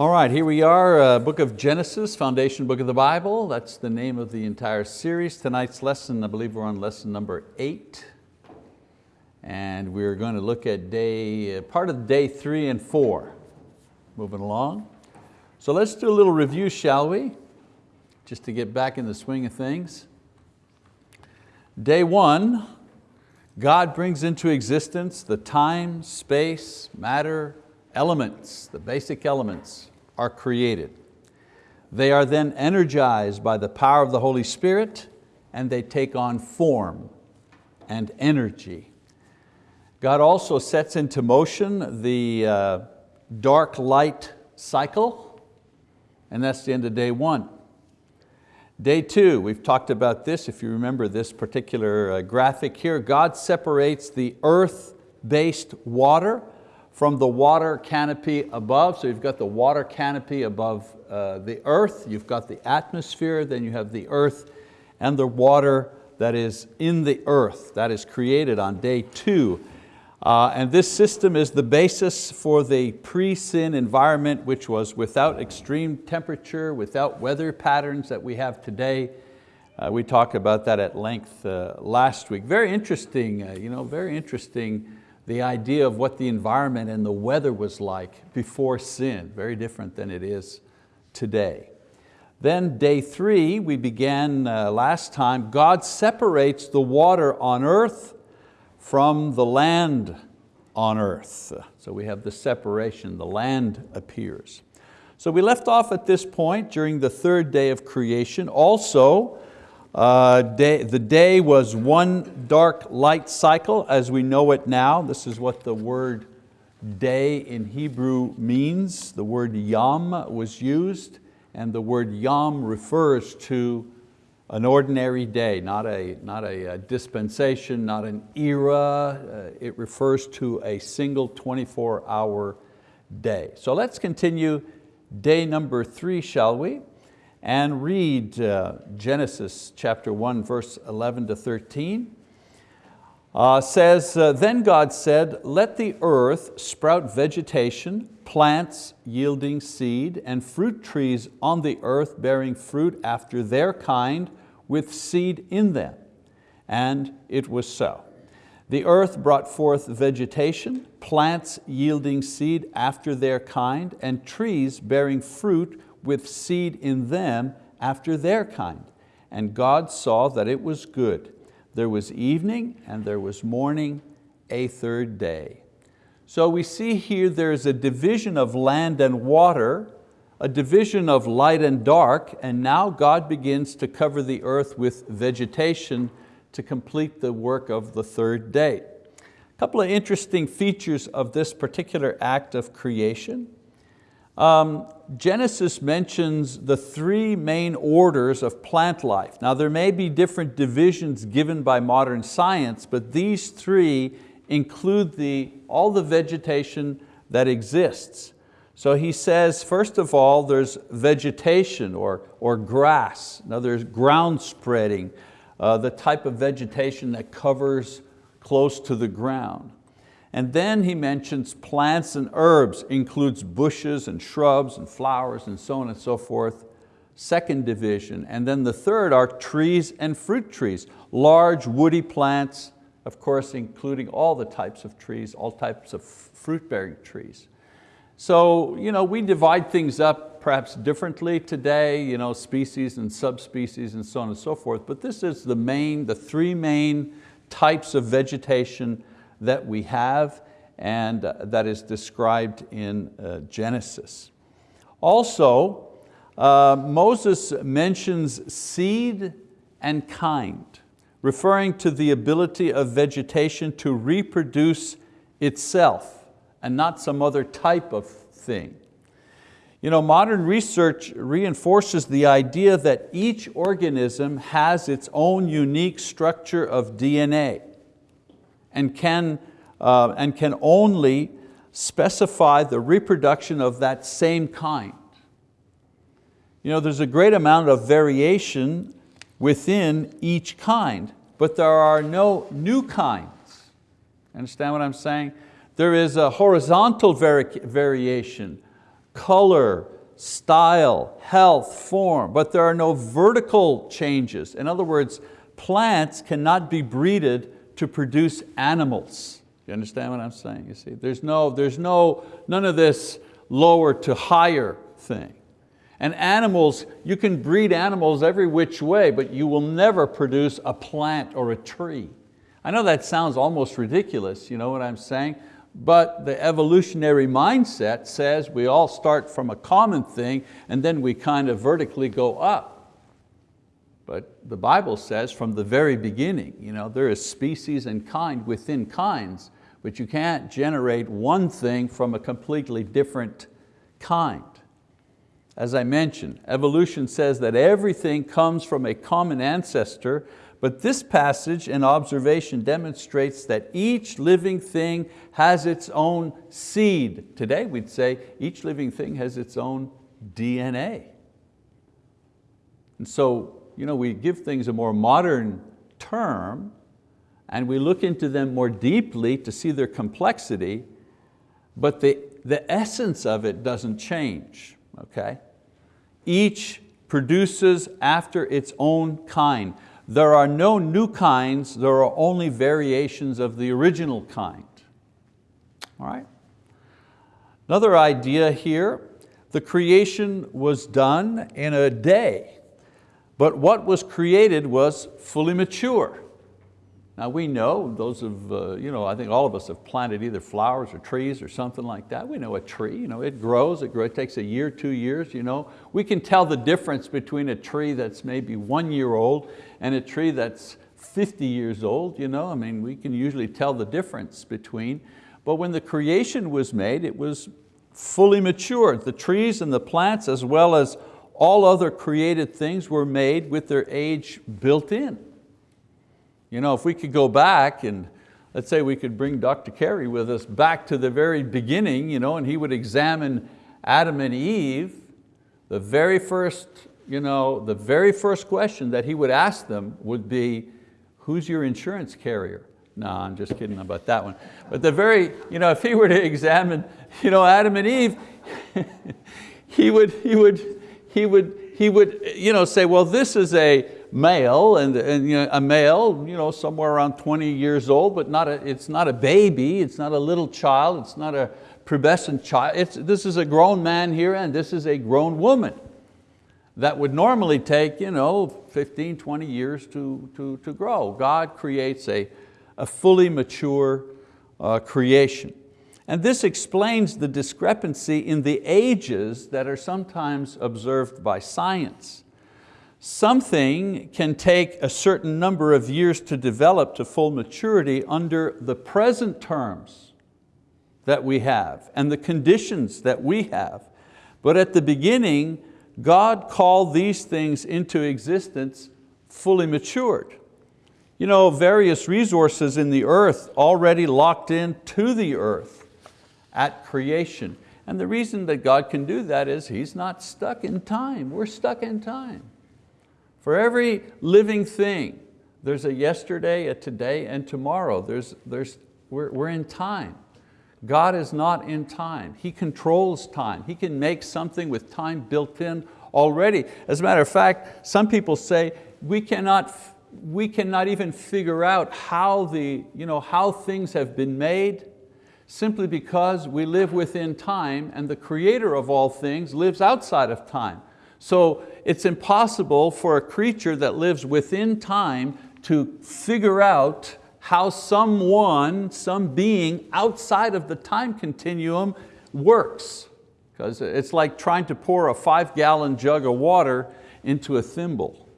All right, here we are, uh, book of Genesis, foundation book of the Bible. That's the name of the entire series. Tonight's lesson, I believe we're on lesson number eight. And we're going to look at day, uh, part of day three and four. Moving along. So let's do a little review, shall we? Just to get back in the swing of things. Day one, God brings into existence the time, space, matter, elements, the basic elements are created. They are then energized by the power of the Holy Spirit and they take on form and energy. God also sets into motion the uh, dark light cycle and that's the end of day one. Day two, we've talked about this, if you remember this particular uh, graphic here, God separates the earth-based water from the water canopy above. So you've got the water canopy above uh, the earth, you've got the atmosphere, then you have the earth and the water that is in the earth, that is created on day two. Uh, and this system is the basis for the pre-sin environment which was without extreme temperature, without weather patterns that we have today. Uh, we talked about that at length uh, last week. Very interesting, uh, you know, very interesting the idea of what the environment and the weather was like before sin, very different than it is today. Then day three, we began uh, last time, God separates the water on earth from the land on earth. So we have the separation, the land appears. So we left off at this point during the third day of creation. Also, uh, day, the day was one dark light cycle as we know it now. This is what the word day in Hebrew means. The word yom was used and the word yom refers to an ordinary day, not a, not a, dispensation, not an era. Uh, it refers to a single 24 hour day. So let's continue day number three, shall we? And read uh, Genesis chapter one, verse 11 to 13. Uh, says, uh, then God said, let the earth sprout vegetation, plants yielding seed, and fruit trees on the earth bearing fruit after their kind, with seed in them. And it was so. The earth brought forth vegetation, plants yielding seed after their kind, and trees bearing fruit with seed in them after their kind. And God saw that it was good. There was evening and there was morning, a third day. So we see here there's a division of land and water a division of light and dark, and now God begins to cover the earth with vegetation to complete the work of the third day. A couple of interesting features of this particular act of creation. Um, Genesis mentions the three main orders of plant life. Now there may be different divisions given by modern science, but these three include the, all the vegetation that exists. So he says, first of all, there's vegetation or, or grass. Now there's ground spreading, uh, the type of vegetation that covers close to the ground. And then he mentions plants and herbs, includes bushes and shrubs and flowers and so on and so forth. Second division. And then the third are trees and fruit trees, large woody plants, of course including all the types of trees, all types of fruit-bearing trees. So you know, we divide things up perhaps differently today, you know, species and subspecies and so on and so forth, but this is the main, the three main types of vegetation that we have and uh, that is described in uh, Genesis. Also, uh, Moses mentions seed and kind, referring to the ability of vegetation to reproduce itself and not some other type of thing. You know, modern research reinforces the idea that each organism has its own unique structure of DNA and can, uh, and can only specify the reproduction of that same kind. You know, there's a great amount of variation within each kind, but there are no new kinds. Understand what I'm saying? There is a horizontal vari variation color, style, health, form, but there are no vertical changes. In other words, plants cannot be breeded to produce animals. You understand what I'm saying? You see, there's no, there's no, none of this lower to higher thing. And animals, you can breed animals every which way, but you will never produce a plant or a tree. I know that sounds almost ridiculous, you know what I'm saying? But the evolutionary mindset says we all start from a common thing and then we kind of vertically go up. The Bible says from the very beginning, you know, there is species and kind within kinds, but you can't generate one thing from a completely different kind. As I mentioned, evolution says that everything comes from a common ancestor, but this passage and observation demonstrates that each living thing has its own seed. Today we'd say each living thing has its own DNA. And so you know, we give things a more modern term and we look into them more deeply to see their complexity, but the, the essence of it doesn't change, okay? Each produces after its own kind. There are no new kinds, there are only variations of the original kind. All right? Another idea here, the creation was done in a day, but what was created was fully mature. Now we know, those of, uh, you know, I think all of us have planted either flowers or trees or something like that. We know a tree, you know, it grows, it, grows, it takes a year, two years. You know. We can tell the difference between a tree that's maybe one year old and a tree that's 50 years old. You know. I mean, we can usually tell the difference between. But when the creation was made, it was fully matured. The trees and the plants as well as all other created things were made with their age built in. You know, if we could go back and let's say we could bring Dr. Carey with us back to the very beginning, you know, and he would examine Adam and Eve, the very first, you know, the very first question that he would ask them would be, who's your insurance carrier? No, I'm just kidding about that one. But the very, you know, if he were to examine you know, Adam and Eve, he would, he would, he would, he would you know, say, well, this is a, male, and, and you know, a male you know, somewhere around 20 years old, but not a, it's not a baby, it's not a little child, it's not a pubescent child. It's, this is a grown man here and this is a grown woman. That would normally take you know, 15, 20 years to, to, to grow. God creates a, a fully mature uh, creation. And this explains the discrepancy in the ages that are sometimes observed by science. Something can take a certain number of years to develop to full maturity under the present terms that we have and the conditions that we have. But at the beginning, God called these things into existence fully matured. You know, various resources in the earth already locked in to the earth at creation. And the reason that God can do that is He's not stuck in time. We're stuck in time. For every living thing, there's a yesterday, a today, and tomorrow. There's, there's, we're, we're in time. God is not in time. He controls time. He can make something with time built in already. As a matter of fact, some people say we cannot, we cannot even figure out how, the, you know, how things have been made simply because we live within time and the creator of all things lives outside of time. So it's impossible for a creature that lives within time to figure out how someone, some being outside of the time continuum works. Because it's like trying to pour a five gallon jug of water into a thimble.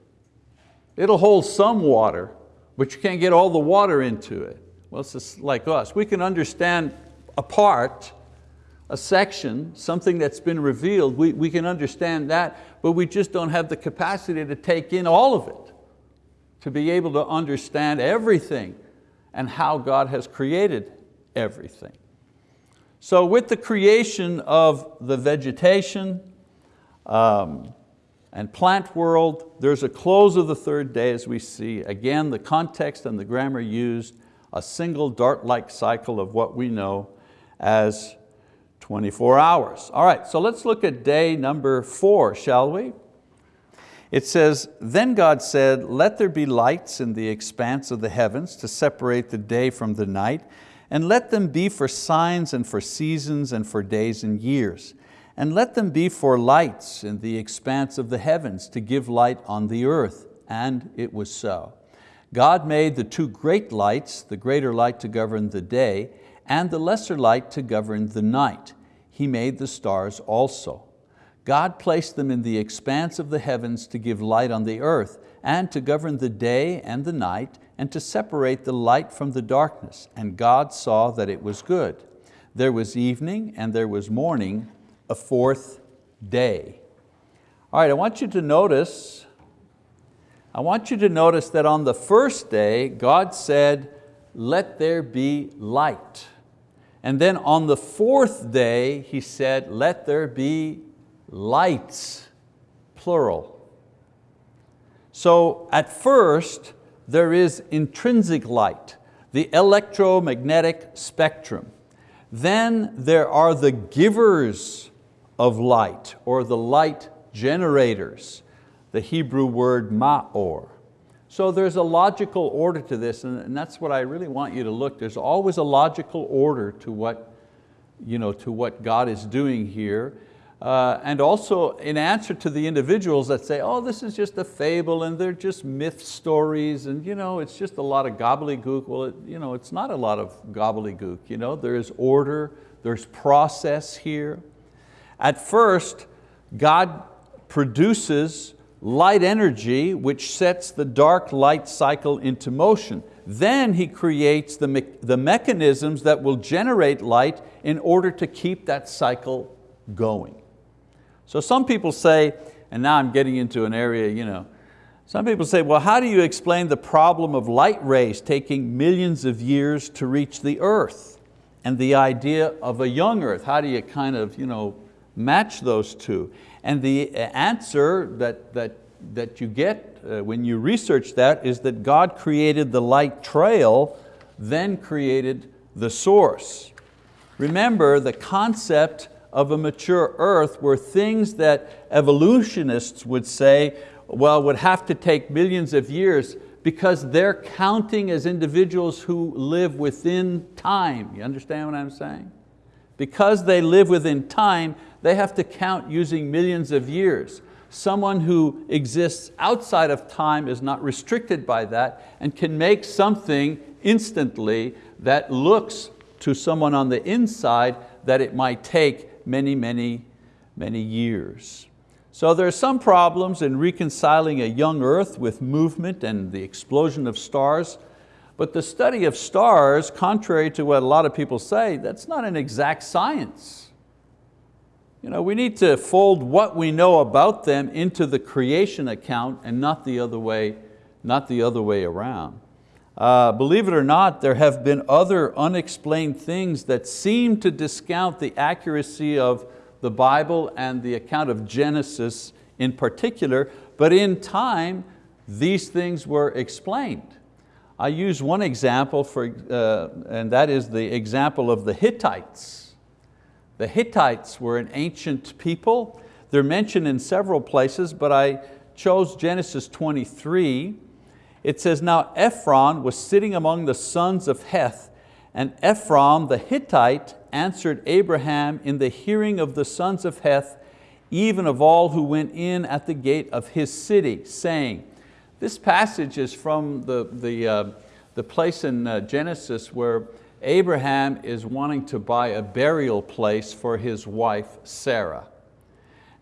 It'll hold some water, but you can't get all the water into it. Well, it's just like us. We can understand a part, a section, something that's been revealed, we, we can understand that, but we just don't have the capacity to take in all of it, to be able to understand everything and how God has created everything. So with the creation of the vegetation um, and plant world, there's a close of the third day as we see. Again, the context and the grammar used a single dark-light cycle of what we know as 24 hours. All right, so let's look at day number four, shall we? It says, then God said, let there be lights in the expanse of the heavens to separate the day from the night, and let them be for signs and for seasons and for days and years. And let them be for lights in the expanse of the heavens to give light on the earth. And it was so. God made the two great lights, the greater light to govern the day, and the lesser light to govern the night. He made the stars also. God placed them in the expanse of the heavens to give light on the earth and to govern the day and the night and to separate the light from the darkness. And God saw that it was good. There was evening and there was morning, a fourth day. All right, I want you to notice, I want you to notice that on the first day, God said, let there be light. And then on the fourth day, He said, let there be lights, plural. So at first, there is intrinsic light, the electromagnetic spectrum. Then there are the givers of light, or the light generators, the Hebrew word ma'or. So there's a logical order to this, and that's what I really want you to look. There's always a logical order to what, you know, to what God is doing here. Uh, and also in answer to the individuals that say, oh, this is just a fable and they're just myth stories and you know, it's just a lot of gobbledygook. Well, it, you know, it's not a lot of gobbledygook. You know? There is order, there's process here. At first, God produces light energy which sets the dark light cycle into motion. Then He creates the, me the mechanisms that will generate light in order to keep that cycle going. So some people say, and now I'm getting into an area, you know, some people say, well, how do you explain the problem of light rays taking millions of years to reach the earth? And the idea of a young earth, how do you kind of you know, match those two? And the answer that, that, that you get uh, when you research that is that God created the light trail, then created the source. Remember, the concept of a mature earth were things that evolutionists would say, well, would have to take millions of years because they're counting as individuals who live within time. You understand what I'm saying? Because they live within time, they have to count using millions of years. Someone who exists outside of time is not restricted by that and can make something instantly that looks to someone on the inside that it might take many, many, many years. So there are some problems in reconciling a young earth with movement and the explosion of stars, but the study of stars, contrary to what a lot of people say, that's not an exact science. You know, we need to fold what we know about them into the creation account and not the other way, not the other way around. Uh, believe it or not, there have been other unexplained things that seem to discount the accuracy of the Bible and the account of Genesis in particular, but in time, these things were explained. I use one example, for, uh, and that is the example of the Hittites. The Hittites were an ancient people. They're mentioned in several places, but I chose Genesis 23 it says, now Ephron was sitting among the sons of Heth, and Ephron the Hittite answered Abraham in the hearing of the sons of Heth, even of all who went in at the gate of his city, saying, this passage is from the, the, uh, the place in uh, Genesis where Abraham is wanting to buy a burial place for his wife, Sarah.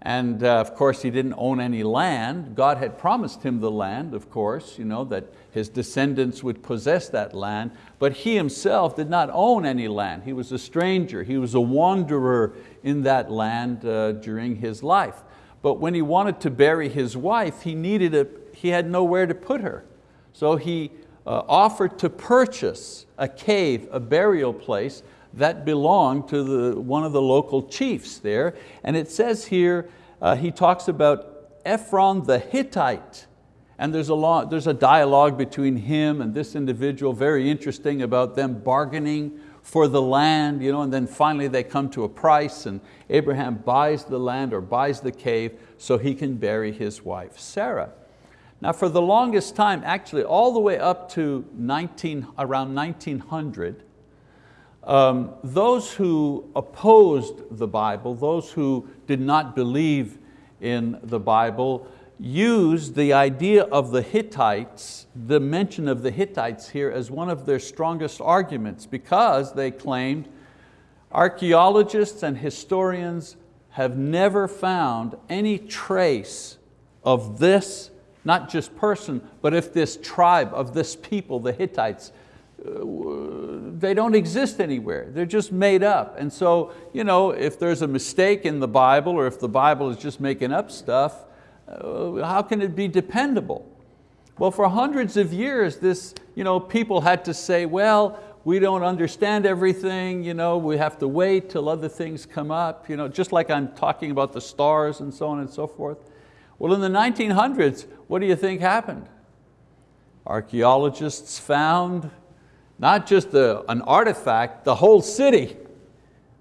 And uh, of course he didn't own any land. God had promised him the land, of course, you know, that his descendants would possess that land, but he himself did not own any land. He was a stranger, he was a wanderer in that land uh, during his life. But when he wanted to bury his wife, he, needed a, he had nowhere to put her. So he uh, offered to purchase a cave, a burial place that belonged to the, one of the local chiefs there. And it says here, uh, he talks about Ephron the Hittite. And there's a, there's a dialogue between him and this individual, very interesting about them bargaining for the land, you know, and then finally they come to a price and Abraham buys the land or buys the cave so he can bury his wife, Sarah. Now for the longest time, actually all the way up to 19, around 1900, um, those who opposed the Bible, those who did not believe in the Bible, used the idea of the Hittites, the mention of the Hittites here as one of their strongest arguments because they claimed archeologists and historians have never found any trace of this, not just person, but if this tribe of this people, the Hittites, uh, they don't exist anywhere. They're just made up. And so you know, if there's a mistake in the Bible or if the Bible is just making up stuff, uh, how can it be dependable? Well, for hundreds of years, this, you know, people had to say, well, we don't understand everything, you know, we have to wait till other things come up, you know, just like I'm talking about the stars and so on and so forth. Well, in the 1900s, what do you think happened? Archeologists found not just a, an artifact, the whole city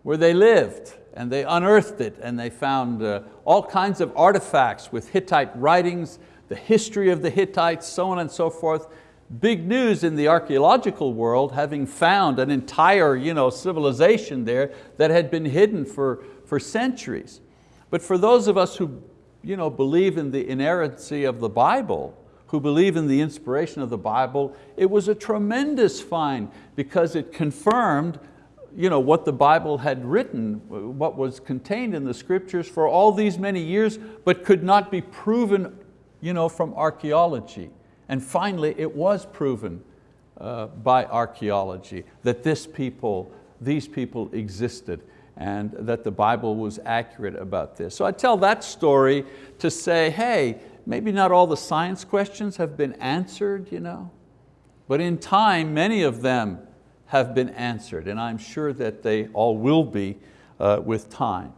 where they lived and they unearthed it and they found uh, all kinds of artifacts with Hittite writings, the history of the Hittites, so on and so forth. Big news in the archeological world, having found an entire you know, civilization there that had been hidden for, for centuries. But for those of us who you know, believe in the inerrancy of the Bible, who believe in the inspiration of the Bible, it was a tremendous find because it confirmed you know, what the Bible had written, what was contained in the scriptures for all these many years, but could not be proven you know, from archaeology. And finally, it was proven uh, by archaeology that this people, these people existed and that the Bible was accurate about this. So I tell that story to say, hey, maybe not all the science questions have been answered, you know, but in time, many of them have been answered, and I'm sure that they all will be uh, with time.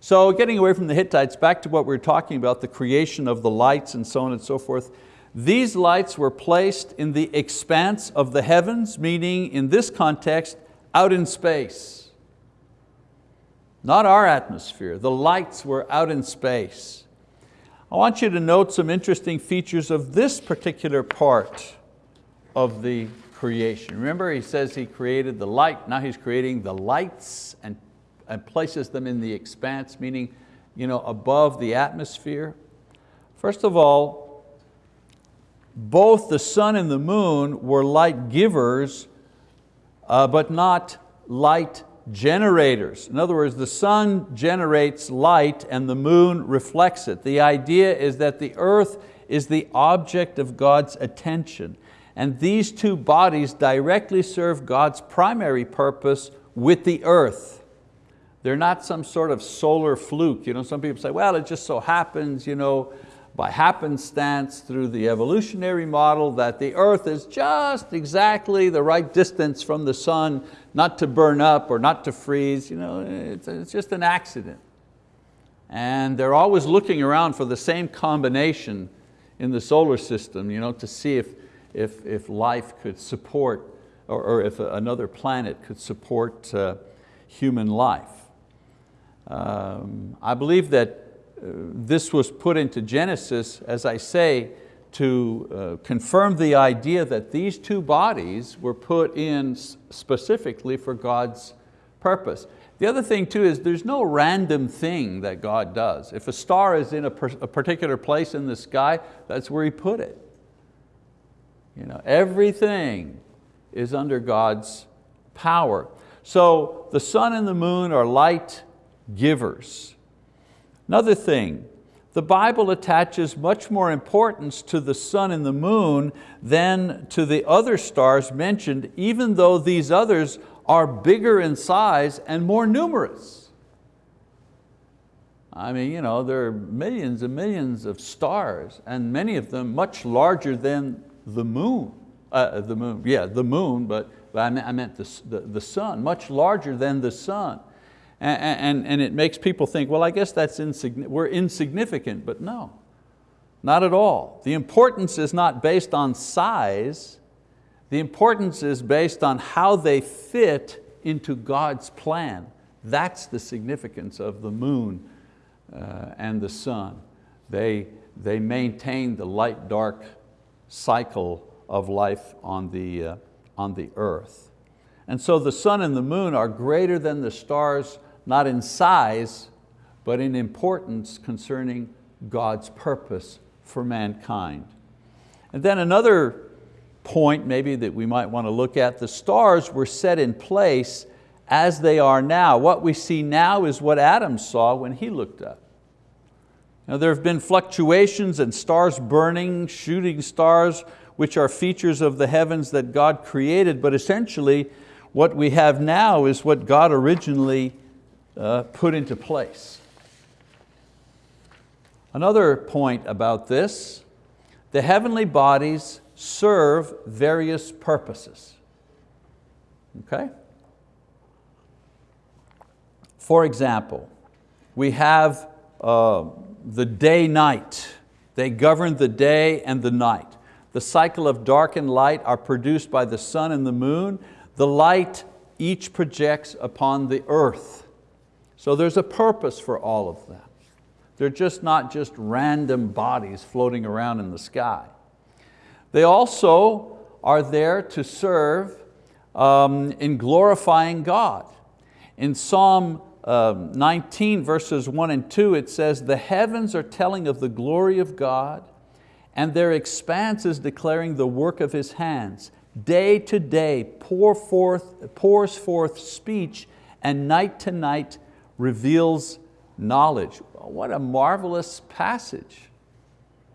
So getting away from the Hittites, back to what we were talking about, the creation of the lights and so on and so forth. These lights were placed in the expanse of the heavens, meaning in this context, out in space. Not our atmosphere, the lights were out in space. I want you to note some interesting features of this particular part of the creation. Remember he says he created the light, now he's creating the lights and, and places them in the expanse, meaning you know, above the atmosphere. First of all, both the sun and the moon were light givers, uh, but not light generators. In other words, the sun generates light and the moon reflects it. The idea is that the earth is the object of God's attention. And these two bodies directly serve God's primary purpose with the earth. They're not some sort of solar fluke. You know, some people say, well, it just so happens, you know, by happenstance through the evolutionary model that the earth is just exactly the right distance from the sun, not to burn up or not to freeze. You know, it's, just an accident. And they're always looking around for the same combination in the solar system you know, to see if, if, if life could support, or, or if another planet could support uh, human life. Um, I believe that this was put into Genesis, as I say, to uh, confirm the idea that these two bodies were put in specifically for God's purpose. The other thing too is there's no random thing that God does. If a star is in a, a particular place in the sky, that's where He put it. You know, everything is under God's power. So the sun and the moon are light givers. Another thing, the Bible attaches much more importance to the sun and the moon than to the other stars mentioned, even though these others are bigger in size and more numerous. I mean, you know, there are millions and millions of stars and many of them much larger than the moon, uh, the moon, yeah, the moon, but, but I meant, the, the, the sun, much larger than the sun. And, and, it makes people think, well, I guess that's insignificant. we're insignificant, but no, not at all. The importance is not based on size, the importance is based on how they fit into God's plan. That's the significance of the moon uh, and the sun. They, they maintain the light-dark cycle of life on the, uh, on the earth. And so the sun and the moon are greater than the stars, not in size, but in importance concerning God's purpose for mankind. And then another point maybe that we might want to look at, the stars were set in place as they are now. What we see now is what Adam saw when he looked up. Now, there have been fluctuations and stars burning, shooting stars, which are features of the heavens that God created, but essentially what we have now is what God originally uh, put into place. Another point about this, the heavenly bodies serve various purposes. Okay? For example, we have uh, the day-night. They govern the day and the night. The cycle of dark and light are produced by the sun and the moon. The light each projects upon the earth. So there's a purpose for all of them. They're just not just random bodies floating around in the sky. They also are there to serve um, in glorifying God. In Psalm um, 19 verses one and two, it says, the heavens are telling of the glory of God and their expanse is declaring the work of His hands. Day to day pour forth, pours forth speech and night to night reveals knowledge. What a marvelous passage.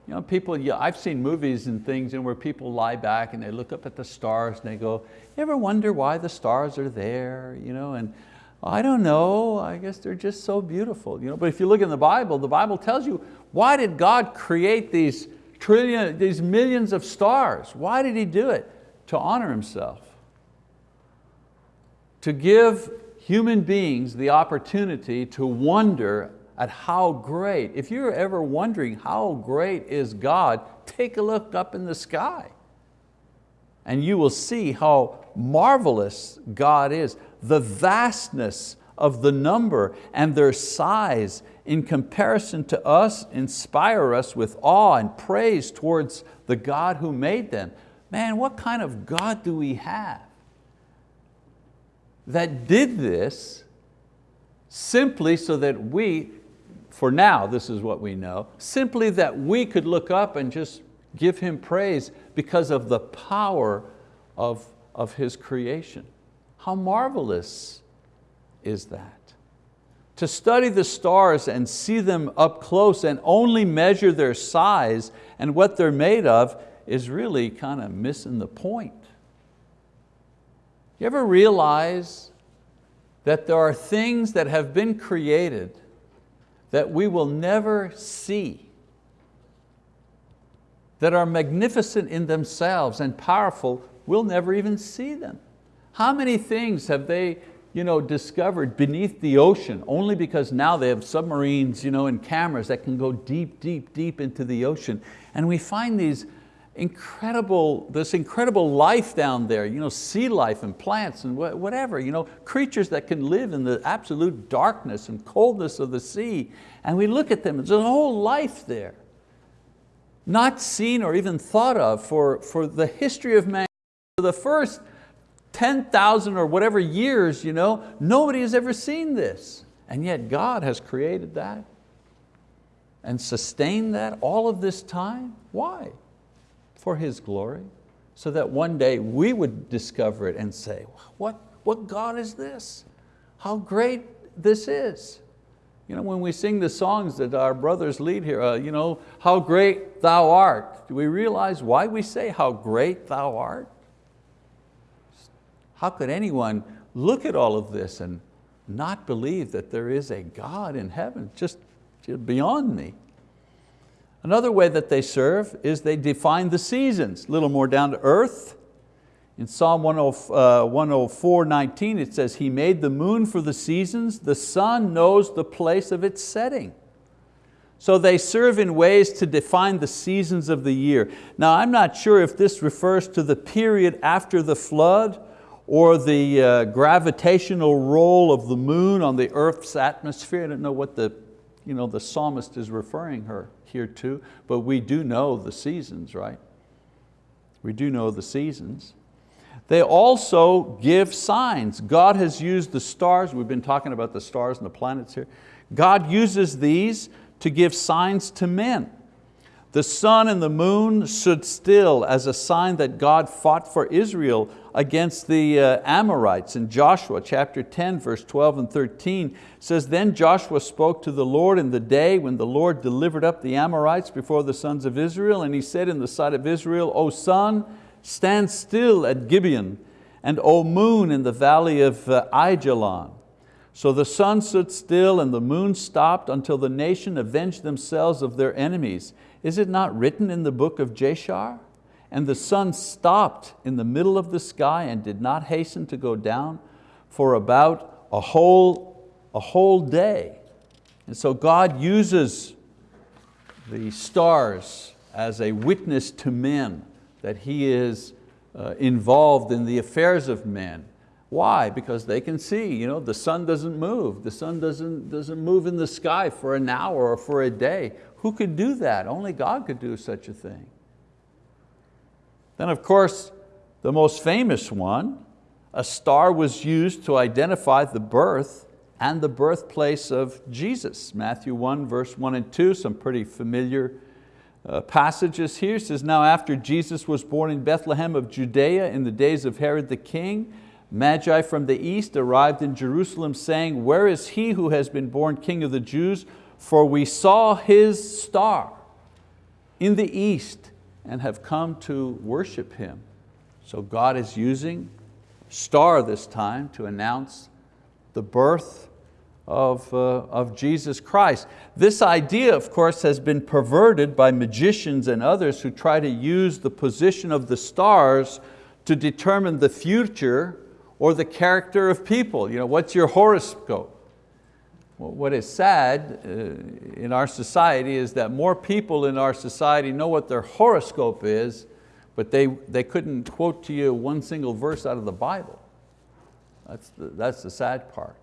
You know, people, yeah, I've seen movies and things and where people lie back and they look up at the stars and they go, you ever wonder why the stars are there? You know, and I don't know, I guess they're just so beautiful. You know? But if you look in the Bible, the Bible tells you, why did God create these trillion, these millions of stars? Why did He do it? To honor Himself. To give human beings the opportunity to wonder at how great, if you're ever wondering how great is God, take a look up in the sky and you will see how marvelous God is. The vastness of the number and their size in comparison to us inspire us with awe and praise towards the God who made them. Man, what kind of God do we have that did this simply so that we, for now this is what we know, simply that we could look up and just give Him praise because of the power of, of His creation. How marvelous is that? To study the stars and see them up close and only measure their size and what they're made of is really kind of missing the point. You ever realize that there are things that have been created that we will never see, that are magnificent in themselves and powerful, we'll never even see them. How many things have they you know, discovered beneath the ocean only because now they have submarines you know, and cameras that can go deep, deep, deep into the ocean. And we find these incredible, this incredible life down there, you know, sea life and plants and whatever, you know, creatures that can live in the absolute darkness and coldness of the sea. And we look at them, there's a whole life there. Not seen or even thought of for, for the history of man. For the first 10,000 or whatever years, you know, nobody has ever seen this. And yet God has created that and sustained that all of this time. Why? For His glory. So that one day we would discover it and say, what, what God is this? How great this is. You know, when we sing the songs that our brothers lead here, uh, you know, how great thou art, do we realize why we say how great thou art? How could anyone look at all of this and not believe that there is a God in heaven, just, just beyond me. Another way that they serve is they define the seasons, a little more down to earth. In Psalm 104, uh, 19 it says, He made the moon for the seasons, the sun knows the place of its setting. So they serve in ways to define the seasons of the year. Now I'm not sure if this refers to the period after the flood or the uh, gravitational role of the moon on the earth's atmosphere. I don't know what the, you know, the psalmist is referring her here too, but we do know the seasons, right? We do know the seasons. They also give signs. God has used the stars, we've been talking about the stars and the planets here. God uses these to give signs to men. The sun and the moon stood still as a sign that God fought for Israel against the uh, Amorites. In Joshua chapter 10, verse 12 and 13 says, Then Joshua spoke to the Lord in the day when the Lord delivered up the Amorites before the sons of Israel, and he said in the sight of Israel, O sun, stand still at Gibeon, and O moon in the valley of uh, Aijalon. So the sun stood still and the moon stopped until the nation avenged themselves of their enemies. Is it not written in the book of Jashar? And the sun stopped in the middle of the sky and did not hasten to go down for about a whole, a whole day. And so God uses the stars as a witness to men that He is uh, involved in the affairs of men. Why? Because they can see, you know, the sun doesn't move. The sun doesn't, doesn't move in the sky for an hour or for a day. Who could do that? Only God could do such a thing. Then of course, the most famous one, a star was used to identify the birth and the birthplace of Jesus. Matthew 1 verse 1 and 2, some pretty familiar uh, passages here. It says, now after Jesus was born in Bethlehem of Judea in the days of Herod the king, Magi from the east arrived in Jerusalem saying, where is he who has been born king of the Jews? For we saw his star in the east and have come to worship Him. So God is using star this time to announce the birth of, uh, of Jesus Christ. This idea, of course, has been perverted by magicians and others who try to use the position of the stars to determine the future or the character of people. You know, what's your horoscope? what is sad uh, in our society is that more people in our society know what their horoscope is, but they, they couldn't quote to you one single verse out of the Bible. That's the, that's the sad part.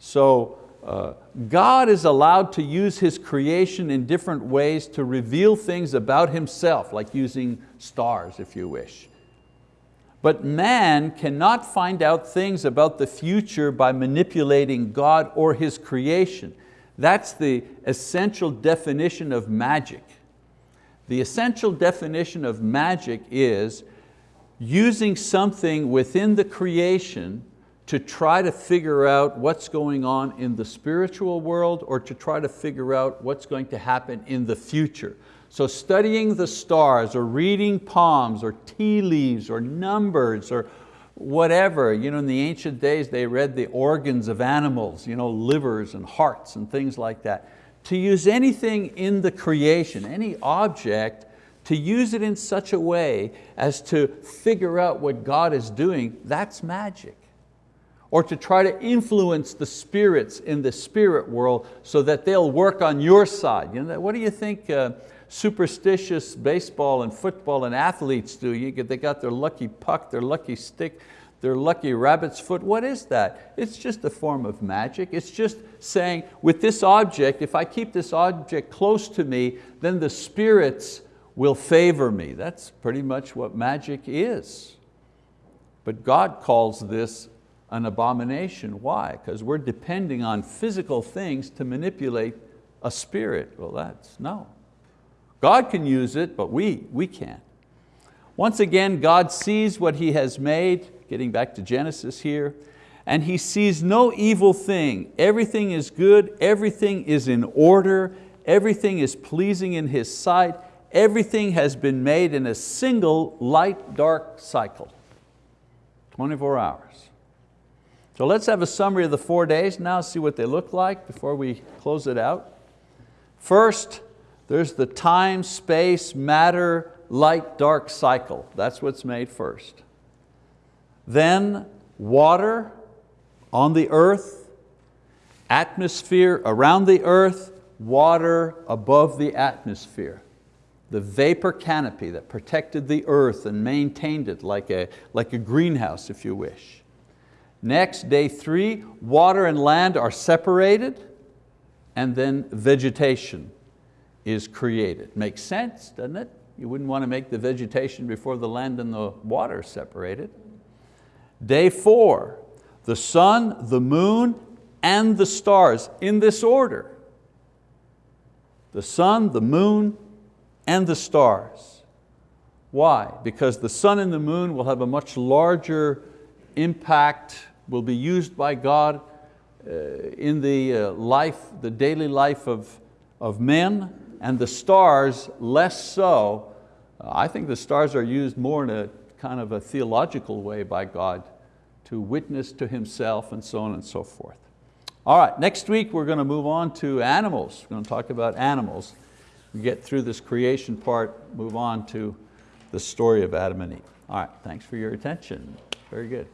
So uh, God is allowed to use His creation in different ways to reveal things about Himself, like using stars if you wish. But man cannot find out things about the future by manipulating God or His creation. That's the essential definition of magic. The essential definition of magic is using something within the creation to try to figure out what's going on in the spiritual world or to try to figure out what's going to happen in the future. So studying the stars or reading palms or tea leaves or numbers or whatever. You know, in the ancient days they read the organs of animals, you know, livers and hearts and things like that. To use anything in the creation, any object, to use it in such a way as to figure out what God is doing, that's magic. Or to try to influence the spirits in the spirit world so that they'll work on your side. You know, what do you think uh, superstitious baseball and football and athletes do. You they got their lucky puck, their lucky stick, their lucky rabbit's foot. What is that? It's just a form of magic. It's just saying, with this object, if I keep this object close to me, then the spirits will favor me. That's pretty much what magic is. But God calls this an abomination. Why? Because we're depending on physical things to manipulate a spirit. Well, that's no. God can use it, but we, we can't. Once again, God sees what He has made, getting back to Genesis here, and He sees no evil thing. Everything is good, everything is in order, everything is pleasing in His sight, everything has been made in a single light-dark cycle, 24 hours. So let's have a summary of the four days now, see what they look like before we close it out. First, there's the time, space, matter, light, dark cycle. That's what's made first. Then water on the earth, atmosphere around the earth, water above the atmosphere. the vapor canopy that protected the earth and maintained it like a, like a greenhouse, if you wish. Next, day three, water and land are separated and then vegetation is created. Makes sense, doesn't it? You wouldn't want to make the vegetation before the land and the water separated. Day four, the sun, the moon, and the stars in this order. The sun, the moon, and the stars. Why? Because the sun and the moon will have a much larger impact, will be used by God uh, in the uh, life, the daily life of, of men, and the stars less so. I think the stars are used more in a kind of a theological way by God to witness to Himself and so on and so forth. All right, next week we're going to move on to animals. We're going to talk about animals. We get through this creation part, move on to the story of Adam and Eve. All right, thanks for your attention. Very good.